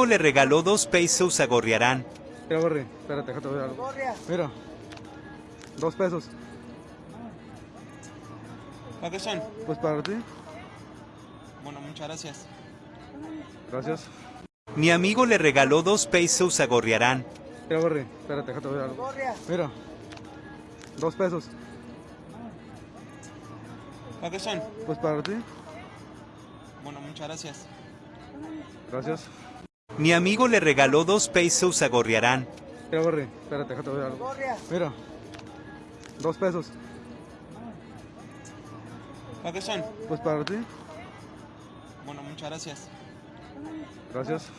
amigo le regaló dos pesos a Gorriarán. Mira, Gorri, espérate, déjate ver algo. Mira, dos pesos. ¿Para qué son? Pues para ti, Bueno, muchas gracias. gracias. Mi amigo le regaló dos pesos a Gorriarán. Mira, Gorri, espérate, déjate ver algo. Mira, dos pesos. ¿Para qué son? Pues para ti, Bueno, muchas gracias. gracias. Mi amigo le regaló dos pesos a Gorriarán. Mira, Gorri, espérate, déjate ver algo. Mira, dos pesos. ¿Para qué son? Pues para ti, Bueno, muchas gracias. gracias.